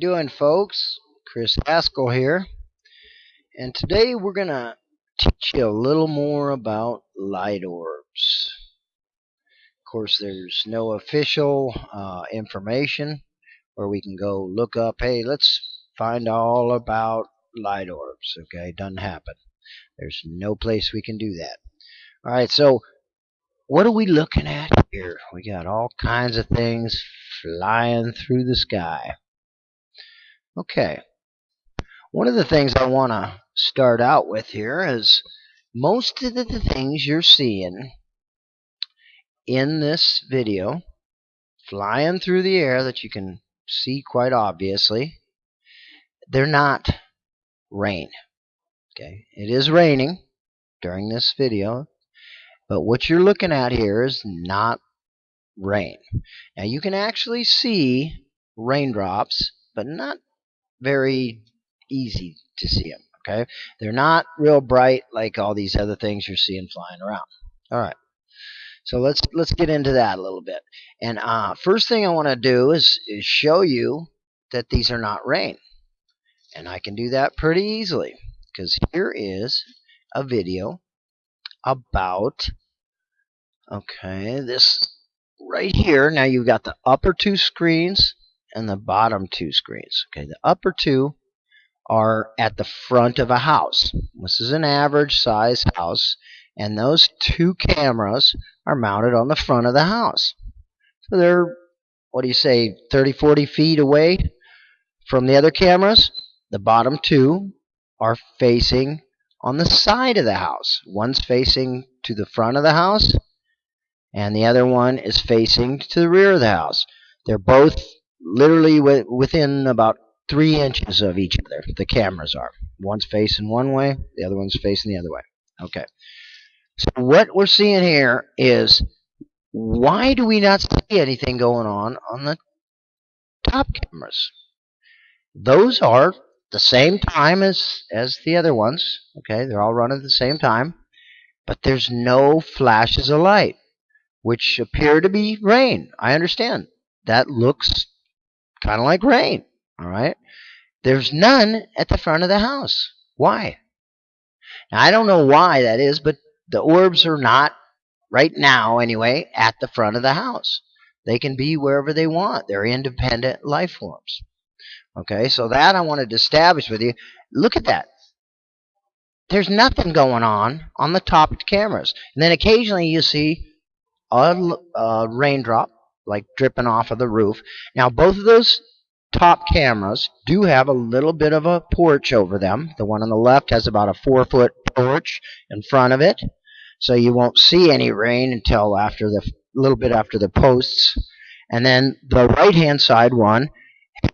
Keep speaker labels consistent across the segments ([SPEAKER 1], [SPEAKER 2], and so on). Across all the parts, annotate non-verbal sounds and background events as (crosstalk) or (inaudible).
[SPEAKER 1] you doing, folks? Chris Haskell here. And today we're going to teach you a little more about light orbs. Of course, there's no official uh, information where we can go look up, hey, let's find all about light orbs. Okay, doesn't happen. There's no place we can do that. All right, so what are we looking at here? We got all kinds of things flying through the sky. Okay. One of the things I want to start out with here is most of the things you're seeing in this video flying through the air that you can see quite obviously, they're not rain. Okay, it is raining during this video, but what you're looking at here is not rain. Now you can actually see raindrops, but not very easy to see them. Okay, they're not real bright like all these other things you're seeing flying around. All right, so let's let's get into that a little bit. And uh, first thing I want to do is is show you that these are not rain, and I can do that pretty easily because here is a video about okay this right here. Now you've got the upper two screens and the bottom two screens. Okay, the upper two are at the front of a house. This is an average size house, and those two cameras are mounted on the front of the house. So they're, what do you say, 30, 40 feet away from the other cameras. The bottom two are facing on the side of the house. One's facing to the front of the house, and the other one is facing to the rear of the house. They're both literally within about three inches of each other. The cameras are. One's facing one way, the other one's facing the other way. Okay. So what we're seeing here is why do we not see anything going on on the top cameras? Those are the same time as as the other ones. Okay, they're all running at the same time, but there's no flashes of light, which appear to be rain. I understand that looks kind of like rain. All right. There's none at the front of the house. Why? Now, I don't know why that is, but the orbs are not, right now anyway, at the front of the house. They can be wherever they want. They're independent life forms. Okay, so that I wanted to establish with you. Look at that. There's nothing going on on the top cameras. And then occasionally you see a, a raindrop like dripping off of the roof. Now both of those top cameras do have a little bit of a porch over them. The one on the left has about a four foot porch in front of it. So you won't see any rain until after the little bit after the posts. And then the right hand side one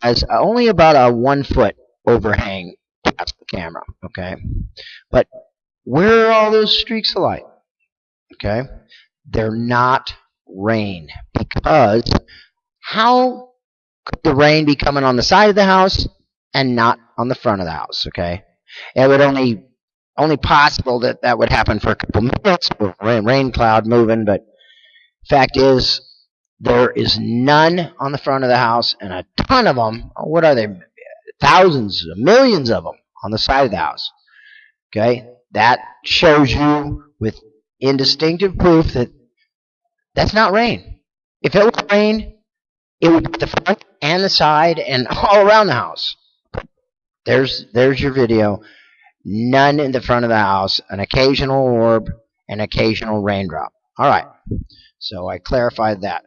[SPEAKER 1] has only about a one foot overhang past the camera. Okay. But where are all those streaks of light? Okay. They're not rain because how could the rain be coming on the side of the house and not on the front of the house? Okay, it would only only possible that that would happen for a couple minutes with rain, rain cloud moving, but fact is there is none on the front of the house and a ton of them. Oh, what are they? Thousands, millions of them on the side of the house. Okay, that shows you with indistinctive proof that that's not rain. If it was rain, it would be the front and the side and (laughs) all around the house. There's there's your video. None in the front of the house. An occasional orb, an occasional raindrop. All right. So I clarified that.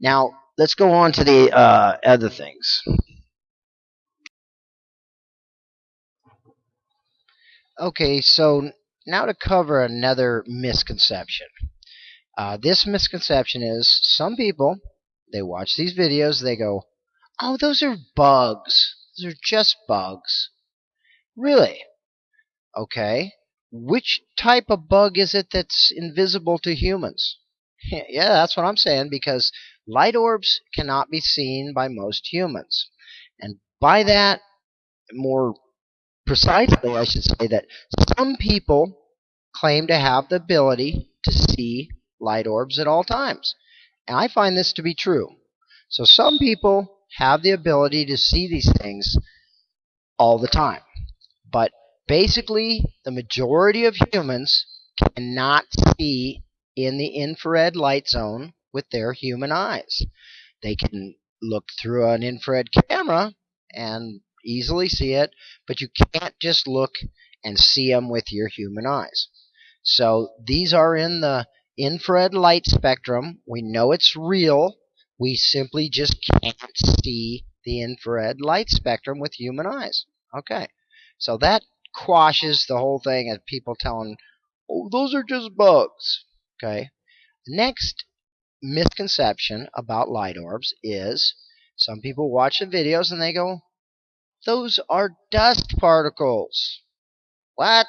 [SPEAKER 1] Now let's go on to the uh, other things. Okay, so now to cover another misconception. Uh, this misconception is some people they watch these videos, they go, "Oh, those are bugs. Those are just bugs." Really? Okay. Which type of bug is it that's invisible to humans? (laughs) yeah, that's what I'm saying because light orbs cannot be seen by most humans. And by that, more precisely, I should say that some people claim to have the ability to see light orbs at all times. And I find this to be true. So some people have the ability to see these things all the time. But basically, the majority of humans cannot see in the infrared light zone with their human eyes. They can look through an infrared camera and easily see it, but you can't just look and see them with your human eyes. So these are in the infrared light spectrum. We know it's real. We simply just can't see the infrared light spectrum with human eyes. Okay, so that quashes the whole thing of people telling, oh, those are just bugs. Okay, next misconception about light orbs is some people watch the videos and they go, those are dust particles. What?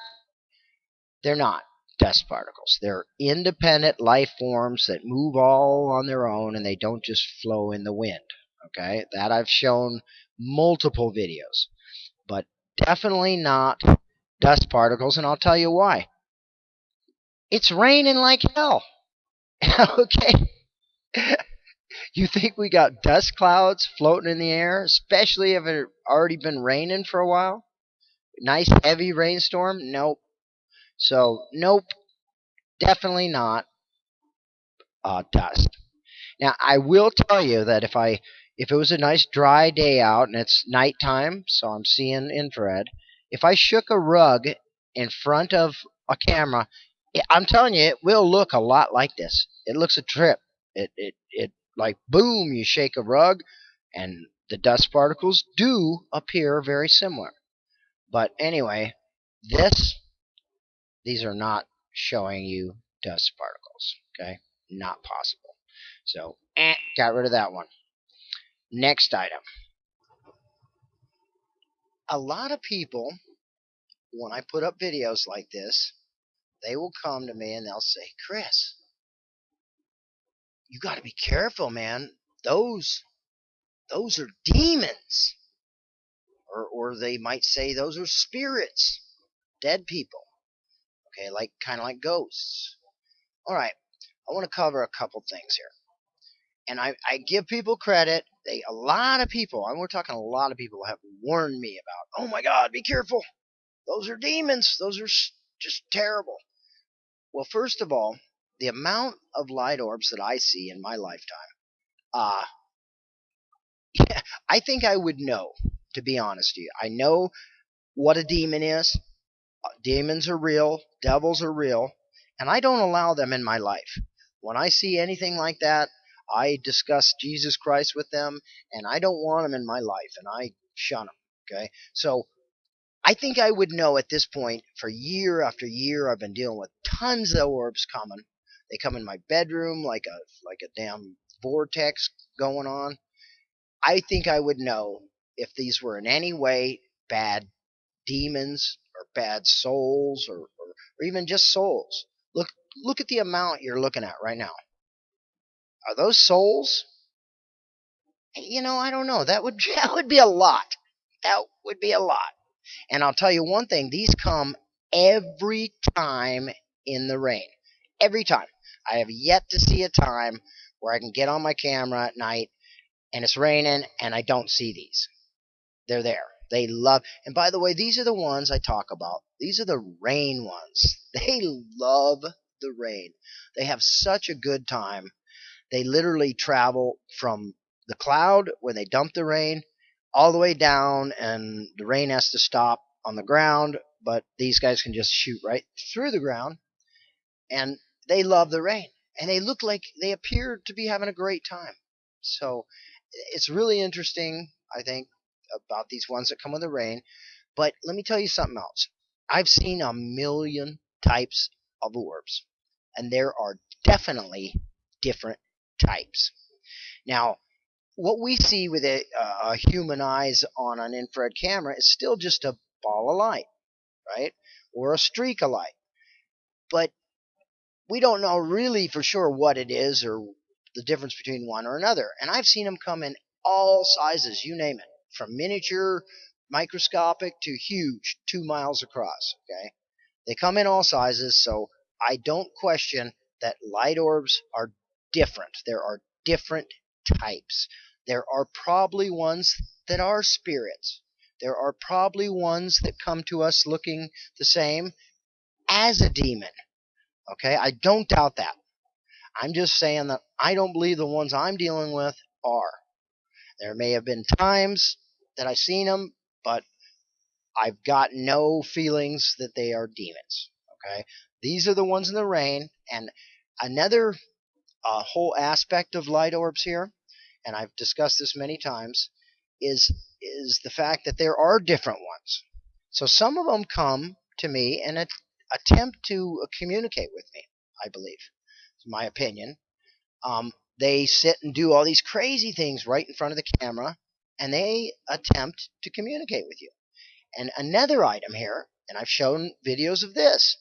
[SPEAKER 1] They're not dust particles. They're independent life forms that move all on their own and they don't just flow in the wind. Okay, that I've shown multiple videos, but definitely not dust particles, and I'll tell you why. It's raining like hell. (laughs) okay. (laughs) you think we got dust clouds floating in the air, especially if it already been raining for a while? Nice heavy rainstorm? Nope. So, nope, definitely not uh, dust. Now, I will tell you that if I if it was a nice dry day out and it's nighttime, so I'm seeing infrared, if I shook a rug in front of a camera, I'm telling you, it will look a lot like this. It looks a trip. It it it like boom, you shake a rug, and the dust particles do appear very similar. But anyway, this these are not showing you dust particles. Okay, not possible. So, eh, got rid of that one. Next item. A lot of people, when I put up videos like this, they will come to me and they'll say, Chris, you got to be careful, man. Those, those are demons. Or, or they might say those are spirits, dead people. Okay, like kind of like ghosts. All right, I want to cover a couple things here, and I, I give people credit. They a lot of people, and we're talking a lot of people have warned me about. Oh my God, be careful! Those are demons. Those are just terrible. Well, first of all, the amount of light orbs that I see in my lifetime, uh, (laughs) yeah, I think I would know. To be honest with you, I know what a demon is. Demons are real, devils are real, and I don't allow them in my life. When I see anything like that, I discuss Jesus Christ with them, and I don't want them in my life, and I shun them. Okay, so I think I would know at this point. For year after year, I've been dealing with tons of orbs coming. They come in my bedroom like a like a damn vortex going on. I think I would know if these were in any way bad demons or bad souls or, or, or even just souls. Look look at the amount you're looking at right now. Are those souls? You know, I don't know. That would (laughs) that would be a lot. That would be a lot. And I'll tell you one thing, these come every time in the rain. Every time. I have yet to see a time where I can get on my camera at night and it's raining and I don't see these. They're there. They love, and by the way, these are the ones I talk about. These are the rain ones. (laughs) They love the rain. They have such a good time. They literally travel from the cloud when they dump the rain all the way down, and the rain has to stop on the ground. But these guys can just shoot right through the ground, and they love the rain. And they look like they appear to be having a great time. So it's really interesting, I think, about these ones that come with the rain. But let me tell you something else. I've seen a million types of orbs, and there are definitely different types. Now, what we see with a, human eyes on an infrared camera is still just a ball of light, right? Or a streak of light. But we don't know really for sure what it is or the difference between one or another. And I've seen them come in all sizes, you name it from miniature, microscopic to huge, two miles across. Okay, they come in all sizes, so I don't question that light orbs are different. There are different types. there are probably ones that are spirits. There are probably ones that come to us looking the same as a demon. Okay, I don't doubt that. I'm just saying that I don't believe the ones I'm dealing with are. There may have been times that I've seen them, but I've got no feelings that they are demons. Okay, these are the ones in the rain, and another uh, whole aspect of light orbs here, and I've discussed this many times, is is the fact that there are different ones. So some of them come to me and attempt to communicate with me. I believe, it's my opinion. Um, they sit and do all these crazy things right in front of the camera, and they attempt to communicate with you. And another item here, and I've shown videos of this.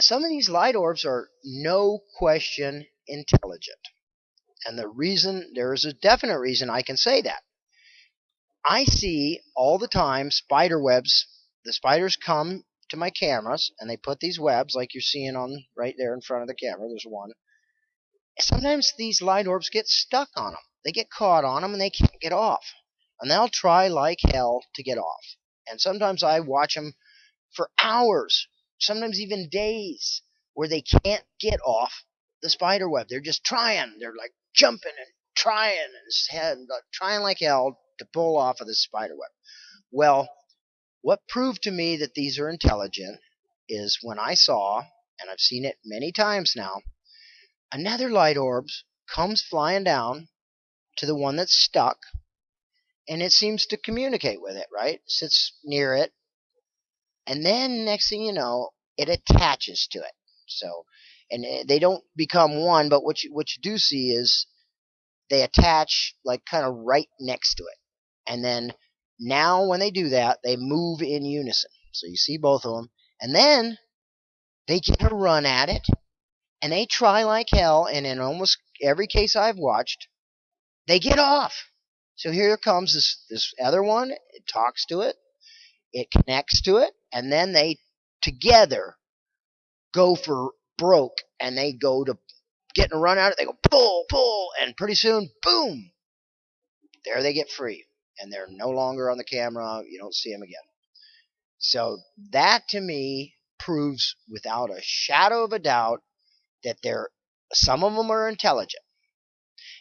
[SPEAKER 1] Some of these light orbs are no question intelligent. And the reason, there is a definite reason I can say that. I see all the time spider webs. The spiders come to my cameras and they put these webs like you're seeing on right there in front of the camera. There's one. Sometimes these light orbs get stuck on them. They get caught on them and they can't get off. And they'll try like hell to get off. And sometimes I watch them for hours, sometimes even days, where they can't get off the spider web. They're just trying. They're like jumping and trying and uh, trying like hell to pull off of the spider web. Well, what proved to me that these are intelligent is when I saw, and I've seen it many times now, another light orb comes flying down to the one that's stuck, and it seems to communicate with it, right? Sits near it, and then next thing you know, it attaches to it. So, and eh, they don't become one, but what you what you do see is they attach like kind of right next to it, and then now, when they do that, they move in unison. So you see both of them. And then they get a run at it, and they try like hell. And in almost every case I've watched, they get off. So here comes this, this other one. It talks to it, it connects to it, and then they together go for broke and they go to getting a run at it. They go pull, pull, and pretty soon, boom, there they get free and they're no longer on the camera. You don't see them again. So that to me proves without a shadow of a doubt that there some of them are intelligent.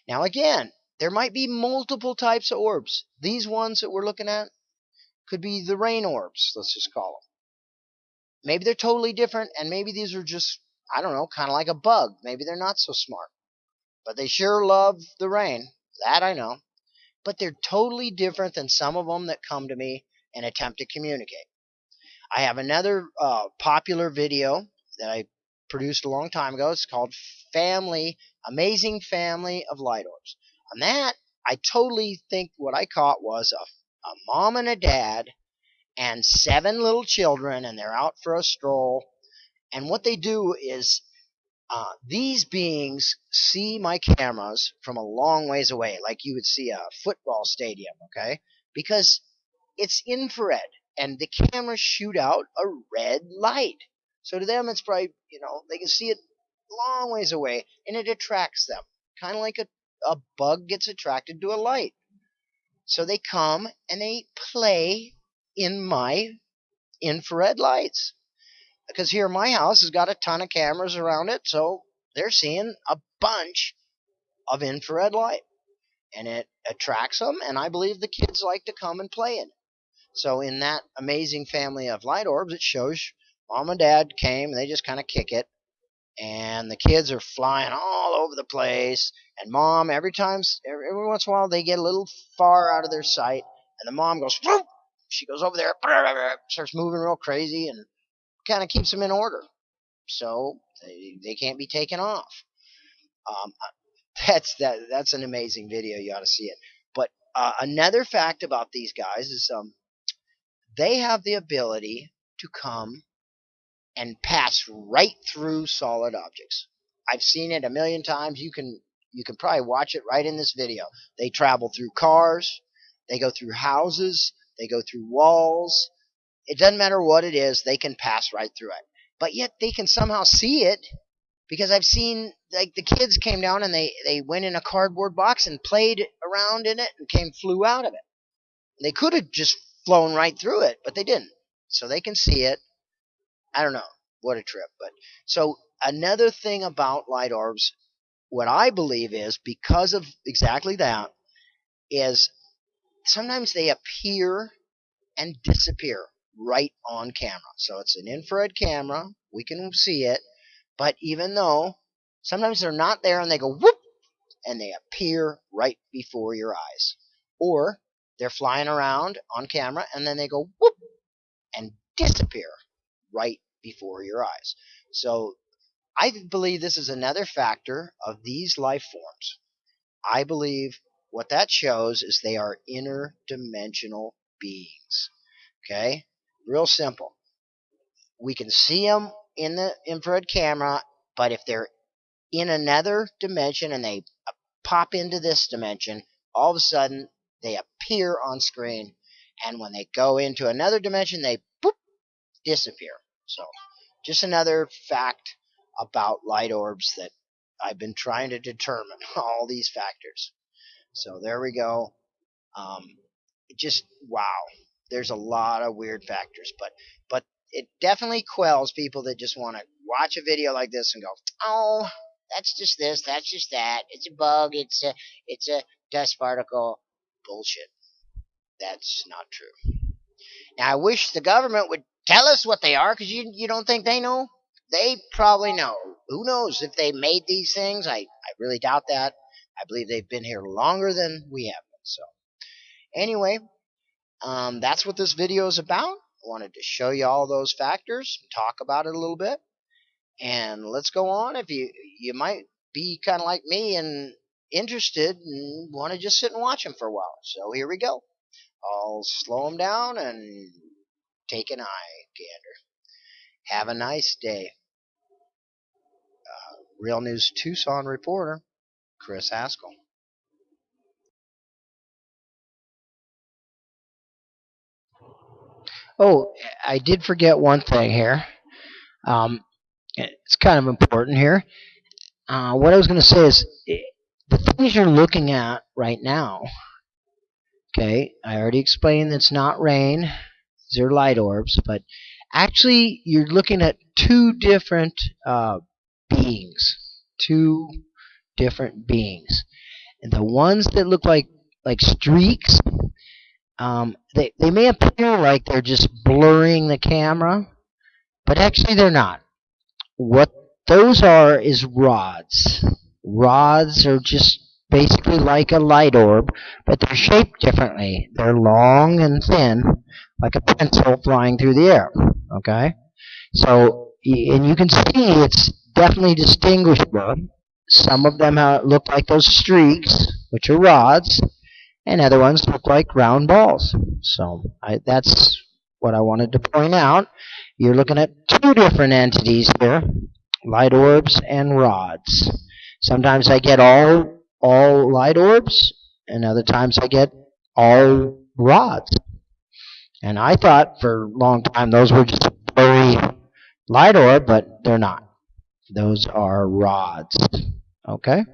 [SPEAKER 1] Now again, there might be multiple types of orbs. These ones that we're looking at could be the rain orbs, let's just call them. Maybe they're totally different, and maybe these are just, I don't know, kind of like a bug. Maybe they're not so smart. But they sure love the rain. That I know but they're totally different than some of them that come to me and attempt to communicate. I have another uh, popular video that I produced a long time ago. It's called Family, Amazing Family of Light Orbs. On that, I totally think what I caught was a, a mom and a dad and seven little children, and they're out for a stroll. And what they do is uh, these beings see my cameras from a long ways away, like you would see a football stadium, okay? Because it's infrared, and the cameras shoot out a red light. So to them, it's probably, you know, they can see it long ways away, and it attracts them. Kind of like a, a bug gets attracted to a light. So they come and they play in my infrared lights because here my house has got a ton of cameras around it, so they're seeing a bunch of infrared light. And it attracts them, and I believe the kids like to come and play in it. So in that amazing family of light orbs, it shows mom and dad came, and they just kind of kick it. And the kids are flying all over the place. And mom, every time, every, once in a while, they get a little far out of their sight. And the mom goes, Whoop! she goes over there, (laughs) starts moving real crazy, and kind of keeps them in order. So they, they can't be taken off. Um, (laughs) that's that that's an amazing video. You ought to see it. But uh, another fact about these guys is um, they have the ability to come and pass right through solid objects. I've seen it a million times. You can you can probably watch it right in this video. They travel through cars, they go through houses, they go through walls, it doesn't matter what it is, they can pass right through it. But yet they can somehow see it because I've seen like the kids came down and they they went in a cardboard box and played around in it and came flew out of it. They could have just flown right through it, but they didn't. So they can see it. I don't know. What a trip. But so another thing about light orbs, what I believe is because of exactly that, is sometimes they appear and disappear right on camera. So it's an infrared camera. We can see it. But even though sometimes they're not there and they go whoop and they appear right before your eyes. Or they're flying around on camera and then they go whoop and disappear right before your eyes. So I believe this is another factor of these life forms. I believe what that shows is they are interdimensional beings. Okay? Real simple. We can see them in the infrared camera, but if they're in another dimension and they pop into this dimension, all of a sudden they appear on screen, and when they go into another dimension, they boop, disappear. So, just another fact about light orbs that I've been trying to determine (laughs) all these factors. So there we go. Um, just wow. There's a lot of weird factors, but but it definitely quells people that just want to watch a video like this and go, oh, that's just this, that's just that. It's a bug. It's a it's a dust particle. Bullshit. That's not true. Now I wish the government would tell us what they are, because you you don't think they know? They probably know. Who knows if they made these things? I I really doubt that. I believe they've been here longer than we have been. So anyway, um, that's what this video is about. I wanted to show you all those factors, talk about it a little bit, and let's go on. If you you might be kind of like me and interested and want to just sit and watch them for a while. So here we go. I'll slow them down and take an eye gander. Have a nice day. Uh, Real News Tucson reporter, Chris Haskell. Oh, I did forget one thing here. Um, it's kind of important here. Uh, what I was going to say is the things you're looking at right now. Okay, I already explained it's not rain. These are light orbs, but actually you're looking at two different uh, beings. Two different beings. And the ones that look like like streaks um, they, they may appear like they're just blurring the camera, but actually they're not. What those are is rods. Rods are just basically like a light orb, but they're shaped differently. They're long and thin, like a pencil flying through the air. Okay? So, and you can see it's definitely distinguishable. Some of them look like those streaks, which are rods, and other ones look like round balls. So I, that's what I wanted to point out. You're looking at two different entities here, light orbs and rods. Sometimes I get all all light orbs, and other times I get all rods. And I thought for a long time those were just blurry light orb, but they're not. Those are rods. Okay?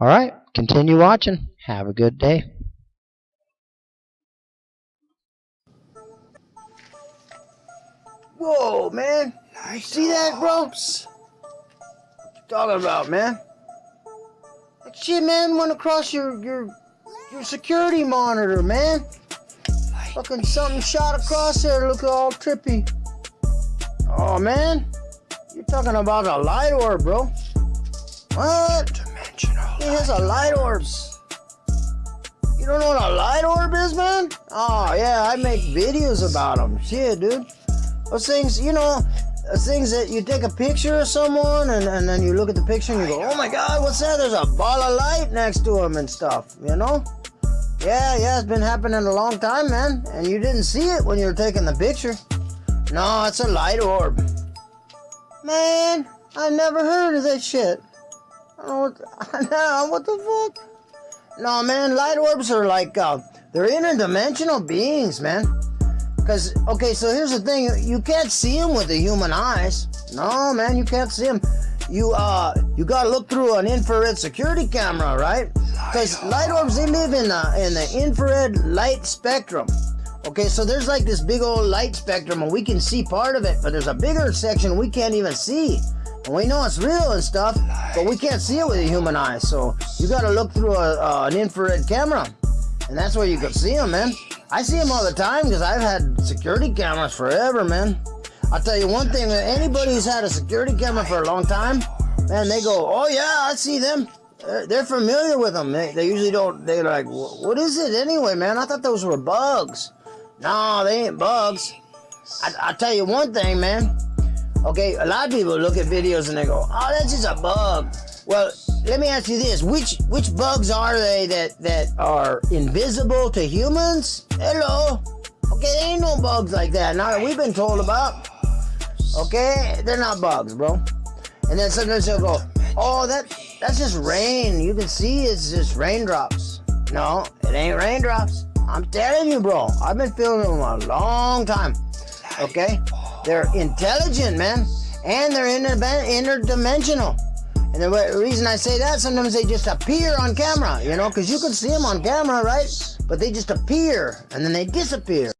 [SPEAKER 1] All right. Continue watching. Have a good day. Whoa, man. Nice See that, you talking about, man? That shit, man, went across your your your security monitor, man. Fucking something shot across there, look all trippy. Oh, man. You're talking about a light orb, bro. What? Dimensional. He has a light orbs. You don't know what a light orb is, man? Oh, yeah, I make videos about them. Shit, dude. Those things, you know, things that you take a picture of someone and, and then you look at the picture and you go, oh my God, what's that? There's a ball of light next to him and stuff, you know? Yeah, yeah, it's been happening a long time, man. And you didn't see it when you were taking the picture. No, it's a light orb. Man, I never heard of that shit. I don't know what, (laughs) what the fuck? No, man, light orbs are like, uh, they're interdimensional beings, man. Because, okay, so here's the thing. You can't see them with the human eyes. No, man, you can't see them.
[SPEAKER 2] You uh you gotta look through an infrared security camera, right? Because light orbs they live in the in the infrared light spectrum. Okay, so there's like this big old light spectrum, and we can see part of it, but there's a bigger section we can't even see. And we know it's real and stuff, but we can't see it with a human eye. So you gotta look through a, uh, an infrared camera, and that's where you can see them, man. I see them all the time because I've had security cameras forever, man. I'll tell you one thing: anybody who's had a security camera for a long time, man, they go, "Oh yeah, I see them." They're familiar with them. They, they usually don't. They're like, "What is it anyway, man? I thought those were bugs." No, they ain't bugs. I, I'll tell you one thing, man. Okay, a lot of people look at videos and they go, "Oh, that's just a bug." Well, let me ask you this: which which bugs are they that that are invisible to humans? Hello. Okay, there ain't no bugs like that. Now that we've been told about. Okay, they're not bugs, bro. And then sometimes they'll go, "Oh, that that's just rain. You can see it's just raindrops." No, it ain't raindrops. I'm telling you, bro. I've been feeling them a long time. Okay, they're intelligent, man, and they're inter- interdimensional. And the reason I say that, sometimes they just appear on camera, you know, because you can see them on camera, right? But they just appear and then they disappear.